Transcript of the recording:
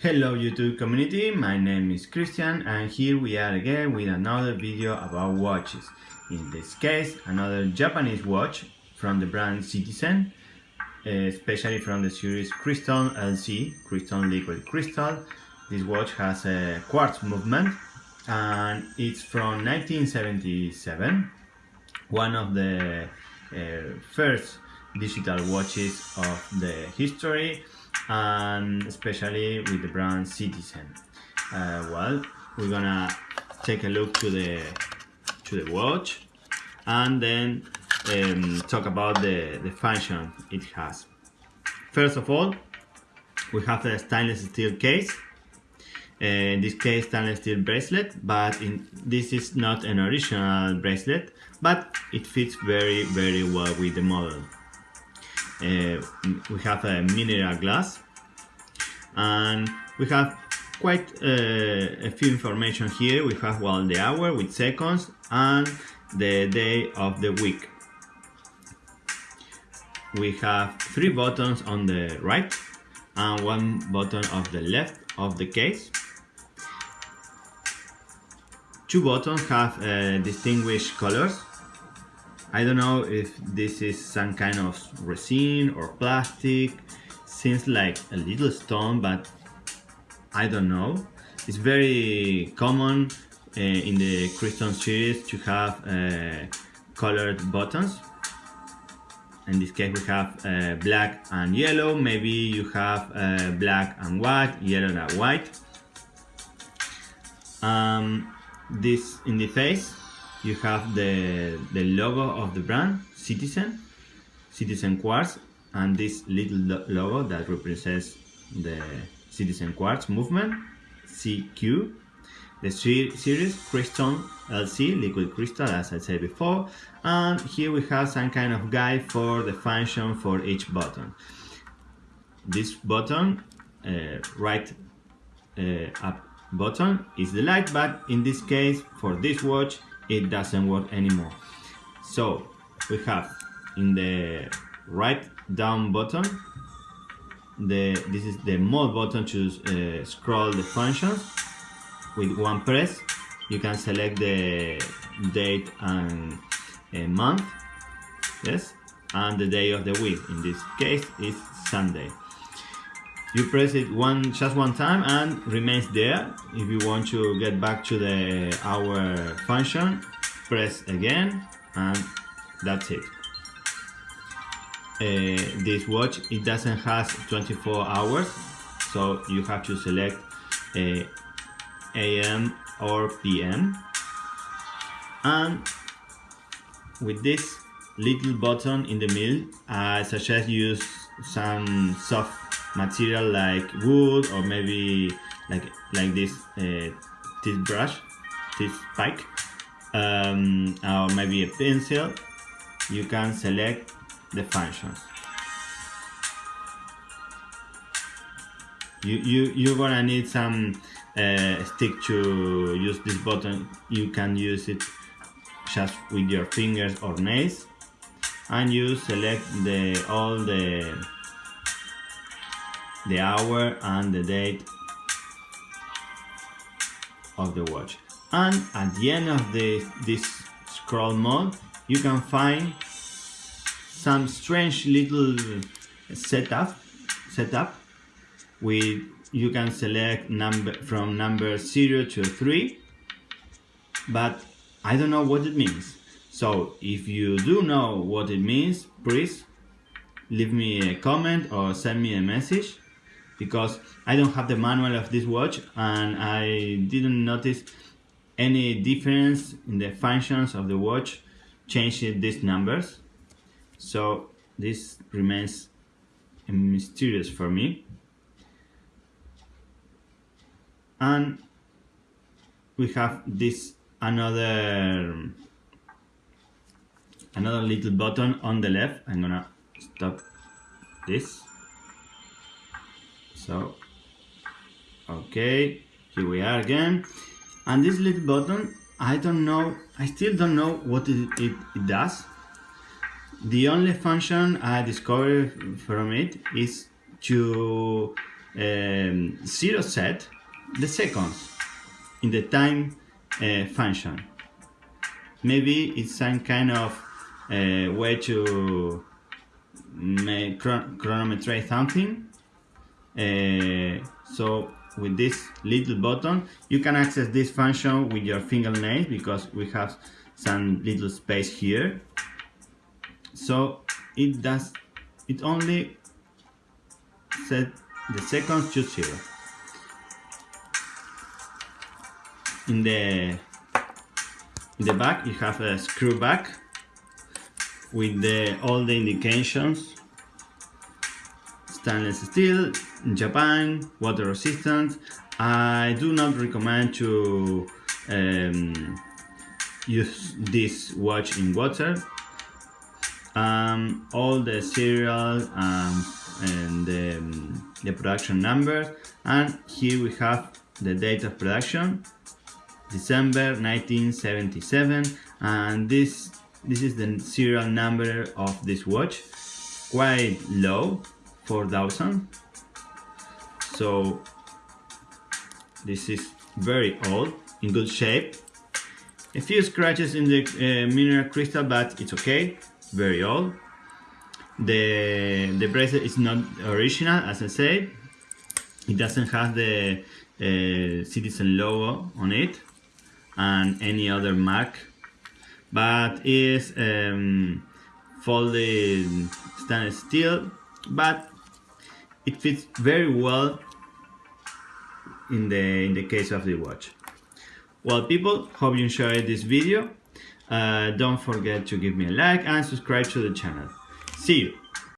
Hello YouTube community, my name is Christian and here we are again with another video about watches. In this case, another Japanese watch from the brand Citizen, especially from the series Crystal LC, Crystal Liquid Crystal. This watch has a quartz movement and it's from 1977, one of the uh, first digital watches of the history and especially with the brand Citizen. Uh, well, we're gonna take a look to the to the watch and then um, talk about the, the function it has. First of all, we have a stainless steel case. Uh, in this case, stainless steel bracelet, but in, this is not an original bracelet, but it fits very, very well with the model. Uh, we have a mineral glass and we have quite uh, a few information here. We have well the hour with seconds and the day of the week. We have three buttons on the right and one button of the left of the case. Two buttons have uh, distinguished colors I don't know if this is some kind of resin or plastic seems like a little stone but I don't know. It's very common uh, in the Crystal series to have uh, colored buttons. In this case we have uh, black and yellow. Maybe you have uh, black and white yellow and white. Um, this in the face you have the, the logo of the brand, Citizen, Citizen Quartz, and this little logo that represents the Citizen Quartz movement, CQ. The series Crystal LC, liquid crystal, as I said before. And here we have some kind of guide for the function for each button. This button, uh, right uh, up button, is the light, but in this case, for this watch, it doesn't work anymore. So we have in the right down button the this is the mode button to uh, scroll the functions. With one press you can select the date and a month yes? And the day of the week. In this case is Sunday you press it one just one time and remains there. If you want to get back to the hour function press again and that's it. Uh, this watch it doesn't have 24 hours so you have to select uh, AM or PM and with this little button in the middle I suggest use some soft material like wood or maybe like like this uh, teeth brush teeth spike um, or maybe a pencil you can select the functions. You you you're gonna need some uh, stick to use this button. You can use it just with your fingers or nails and you select the all the the hour and the date of the watch. And at the end of the, this scroll mode you can find some strange little setup setup with you can select number from number 0 to 3 but I don't know what it means. So if you do know what it means please leave me a comment or send me a message because I don't have the manual of this watch and I didn't notice any difference in the functions of the watch changing these numbers. So this remains mysterious for me. And we have this another another little button on the left. I'm gonna stop this so okay here we are again and this little button I don't know I still don't know what it, it, it does the only function I discovered from it is to um, zero set the seconds in the time uh, function. Maybe it's some kind of uh, way to chron chronometrate something. Uh, so with this little button, you can access this function with your fingernails because we have some little space here. So it does, it only set the seconds to zero. In the in the back you have a screw back with the, all the indications stainless steel Japan water resistant I do not recommend to um, use this watch in water. Um, all the serial um, and the, um, the production number and here we have the date of production December 1977 and this this is the serial number of this watch. Quite low 4000 so this is very old in good shape. A few scratches in the uh, mineral crystal but it's okay. Very old. The the bracelet is not original as I said it doesn't have the uh, citizen logo on it and any other mark but is um, folded stainless steel but it fits very well in the in the case of the watch. Well people hope you enjoyed this video. Uh, don't forget to give me a like and subscribe to the channel. See you